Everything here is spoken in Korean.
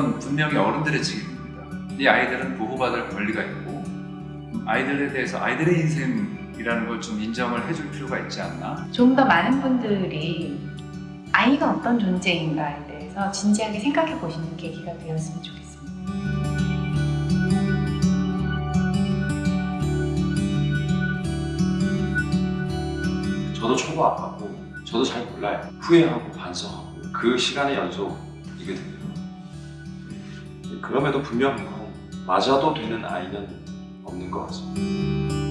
분명히 어른들의 책임입니다. 이 아이들은 보호받을 권리가 있고 아이들에 대해서 아이들의 인생이라는 걸 좀 인정을 해줄 필요가 있지 않나? 좀 더 많은 분들이 아이가 어떤 존재인가에 대해서 진지하게 생각해 보시는 계기가 되었으면 좋겠습니다. 저도 초보 아팠고 저도 잘 몰라요. 후회하고 반성하고 그 시간의 연속이거든요. 그럼에도 분명 맞아도 되는 아이는 없는 것 같습니다.